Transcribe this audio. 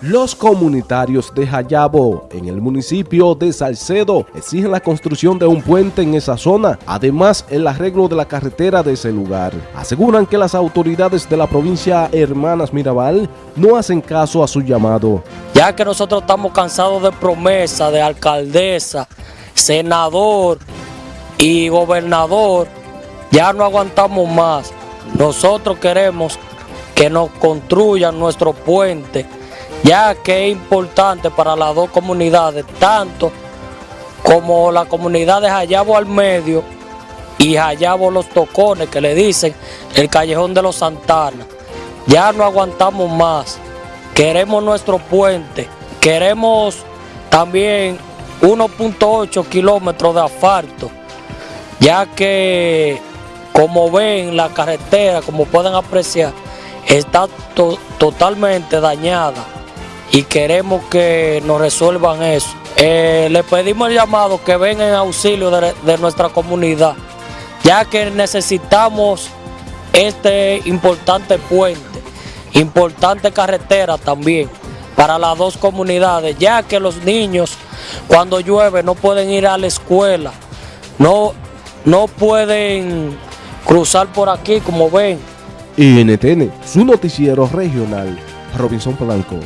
Los comunitarios de Jayabo, en el municipio de Salcedo, exigen la construcción de un puente en esa zona, además el arreglo de la carretera de ese lugar. Aseguran que las autoridades de la provincia Hermanas Mirabal no hacen caso a su llamado. Ya que nosotros estamos cansados de promesa de alcaldesa, senador y gobernador, ya no aguantamos más. Nosotros queremos que nos construyan nuestro puente ya que es importante para las dos comunidades, tanto como la comunidad de Jayabo al medio y Jayabo los Tocones, que le dicen el Callejón de los Santana. Ya no aguantamos más, queremos nuestro puente, queremos también 1.8 kilómetros de asfalto, ya que como ven la carretera, como pueden apreciar, está totalmente dañada y queremos que nos resuelvan eso. Eh, le pedimos el llamado que vengan en auxilio de, nuestra comunidad, ya que necesitamos este importante puente, importante carretera también para las dos comunidades, ya que los niños cuando llueve no pueden ir a la escuela, no, no pueden cruzar por aquí como ven. NTN, su noticiero regional, Robinson Blanco.